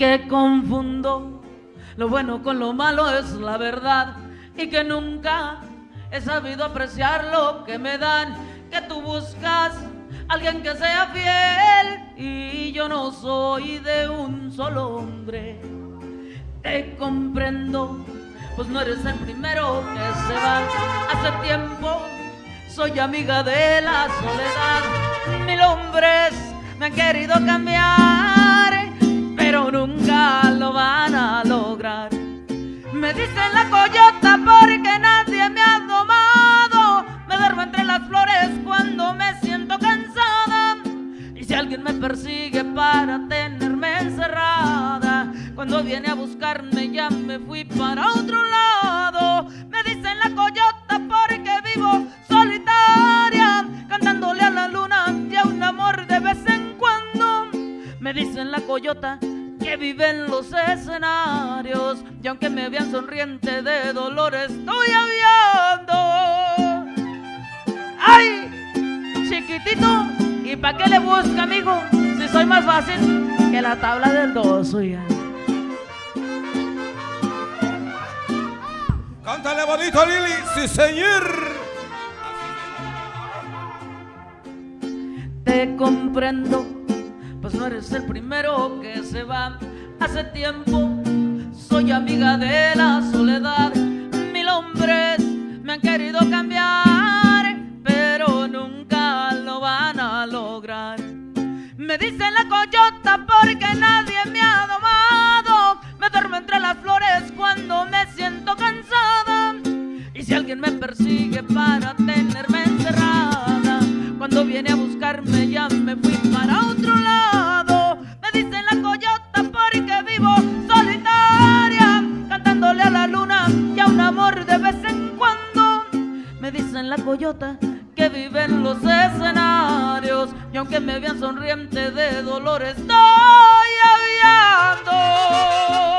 que confundo lo bueno con lo malo es la verdad y que nunca he sabido apreciar lo que me dan, que tú buscas alguien que sea fiel y yo no soy de un solo hombre. Te comprendo, pues no eres el primero que se va. Hace tiempo soy amiga de la soledad. Mil hombres me han querido cambiar, nunca lo van a lograr. Me dicen la coyota porque nadie me ha domado. Me duermo entre las flores cuando me siento cansada. Y si alguien me persigue para tenerme encerrada, cuando viene a buscarme ya me fui para otro lado. Me dicen la coyota porque vivo solitaria, cantándole a la luna y a un amor de vez en cuando. Me dicen la coyota que vive en los escenarios y aunque me vean sonriente de dolor estoy aviando. ¡Ay! Chiquitito, ¿y para qué le busca, amigo? Si soy más fácil que la tabla del dos, oiga. Cántale bonito, Lili. Sí, señor. Te comprendo, pues no eres el primero que se va. Hace tiempo soy amiga de la soledad. Mil hombres me han querido cambiar, pero nunca lo van a lograr. Me dicen la coyota porque nadie me ha domado. Me duermo entre las flores cuando me siento cansada. Y si alguien me persigue para tenerme encerrada, cuando viene a buscarme ya me fui para otro coyota que vive en los escenarios y aunque me vean sonriente de dolor estoy aviando.